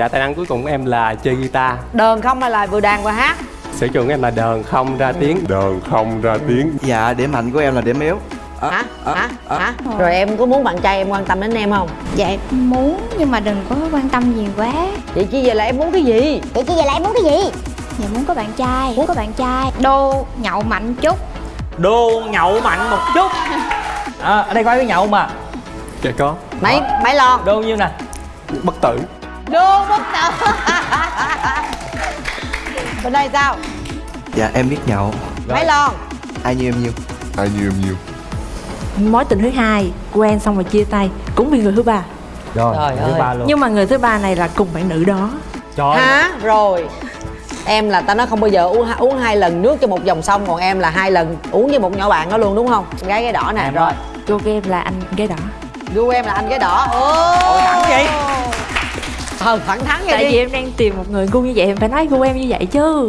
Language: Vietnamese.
Dạ tài năng cuối cùng của em là chơi guitar. Đờn không hay là vừa đàn vừa hát. Sở trường của em là đờn không ra tiếng. Đờn không ra tiếng. Dạ điểm mạnh của em là điểm yếu. À, hả? À, hả? à. hả? Rồi em có muốn bạn trai em quan tâm đến em không? Dạ em muốn nhưng mà đừng có quan tâm nhiều quá. Vậy chi vậy là em muốn cái gì? Vậy chứ giờ lại muốn cái gì? Dạ muốn có bạn trai Muốn có bạn trai. Đô nhậu mạnh chút. Đô nhậu mạnh một chút. À, Ở đây có ai biết nhậu mà. Dạ có. Mấy mấy lon? Đô nhiêu nè? Bất tử đô bất tử bên đây sao? Dạ em biết nhậu mấy lon. Ai như em nhiêu Ai như em nhiêu mối tình thứ hai quen xong rồi chia tay cũng vì người thứ ba. Rồi, Trời thứ ơi. ba luôn. Nhưng mà người thứ ba này là cùng bạn nữ đó. Trời hả? Rồi. Em là ta nói không bao giờ uống uống hai lần nước cho một dòng sông còn em là hai lần uống với một nhỏ bạn đó luôn đúng không? Gái cái đỏ nè rồi. của em là anh gái đỏ. Gu em là anh cái đỏ. Ôi thẳng vậy? Ờ thẳng thắn vậy tại đi. vì em đang tìm một người gu như vậy em phải nói gu em như vậy chứ